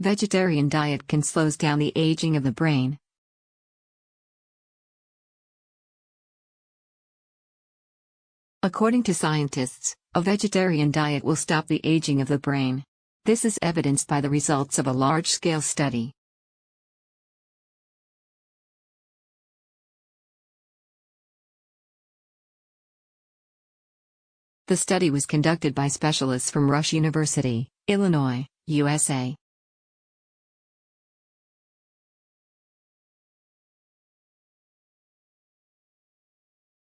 Vegetarian diet can slows down the aging of the brain. According to scientists, a vegetarian diet will stop the aging of the brain. This is evidenced by the results of a large-scale study. The study was conducted by specialists from Rush University, Illinois, USA.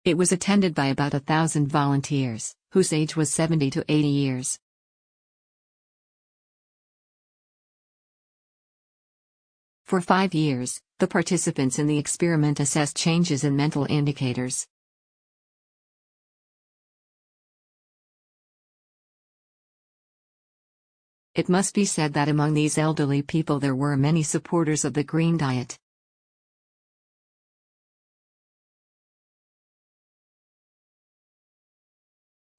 It was attended by about a thousand volunteers, whose age was 70 to 80 years. For five years, the participants in the experiment assessed changes in mental indicators, It must be said that among these elderly people there were many supporters of the green diet.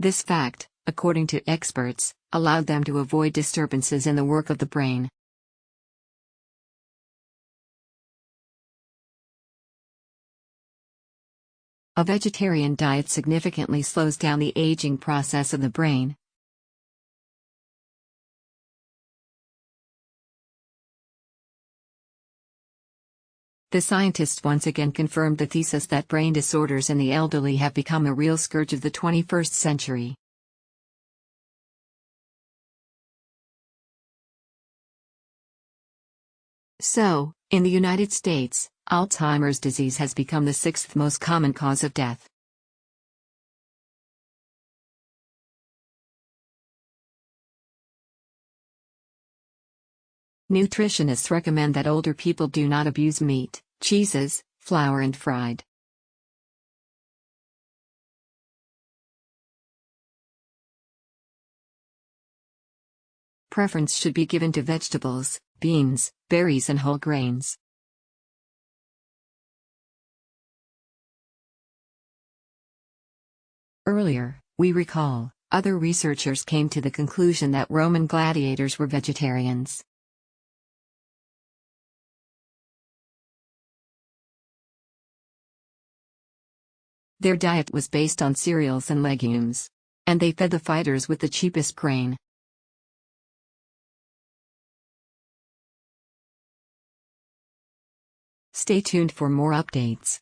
This fact, according to experts, allowed them to avoid disturbances in the work of the brain. A vegetarian diet significantly slows down the aging process of the brain, The scientists once again confirmed the thesis that brain disorders in the elderly have become a real scourge of the 21st century. So, in the United States, Alzheimer's disease has become the sixth most common cause of death. Nutritionists recommend that older people do not abuse meat, cheeses, flour and fried. Preference should be given to vegetables, beans, berries and whole grains. Earlier, we recall, other researchers came to the conclusion that Roman gladiators were vegetarians. Their diet was based on cereals and legumes. And they fed the fighters with the cheapest grain. Stay tuned for more updates.